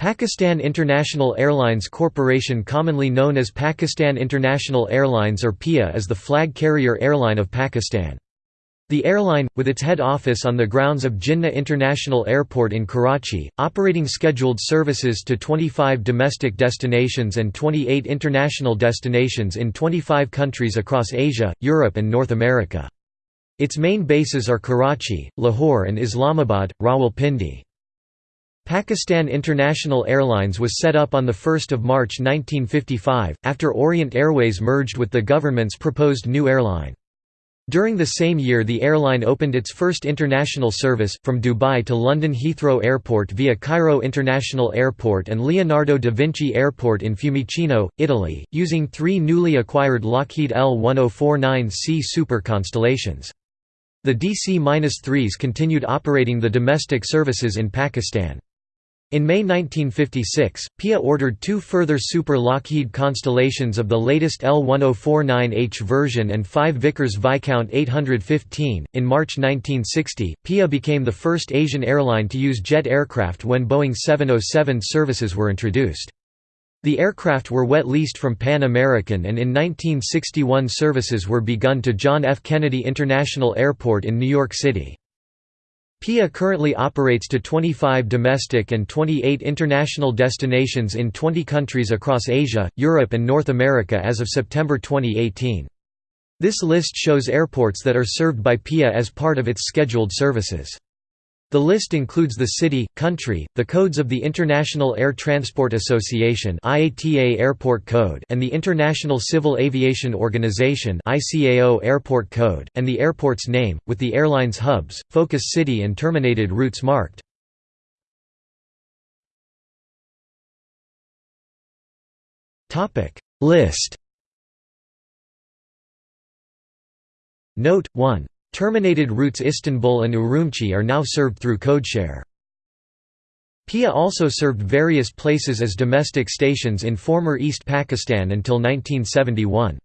Pakistan International Airlines Corporation commonly known as Pakistan International Airlines or PIA is the flag carrier airline of Pakistan. The airline, with its head office on the grounds of Jinnah International Airport in Karachi, operating scheduled services to 25 domestic destinations and 28 international destinations in 25 countries across Asia, Europe and North America. Its main bases are Karachi, Lahore and Islamabad, Rawalpindi. Pakistan International Airlines was set up on 1 March 1955, after Orient Airways merged with the government's proposed new airline. During the same year the airline opened its first international service, from Dubai to London Heathrow Airport via Cairo International Airport and Leonardo da Vinci Airport in Fiumicino, Italy, using three newly acquired Lockheed L-1049C Super Constellations. The DC-3s continued operating the domestic services in Pakistan. In May 1956, PIA ordered two further Super Lockheed Constellations of the latest L1049H version and five Vickers Viscount 815. In March 1960, PIA became the first Asian airline to use jet aircraft when Boeing 707 services were introduced. The aircraft were wet leased from Pan American and in 1961 services were begun to John F. Kennedy International Airport in New York City. PIA currently operates to 25 domestic and 28 international destinations in 20 countries across Asia, Europe and North America as of September 2018. This list shows airports that are served by PIA as part of its scheduled services. The list includes the city, country, the codes of the International Air Transport Association IATA Airport Code and the International Civil Aviation Organization ICAO Airport Code, and the airport's name, with the airline's hubs, focus city and terminated routes marked. List. Note 1 Terminated routes Istanbul and Urumqi are now served through codeshare. PIA also served various places as domestic stations in former East Pakistan until 1971.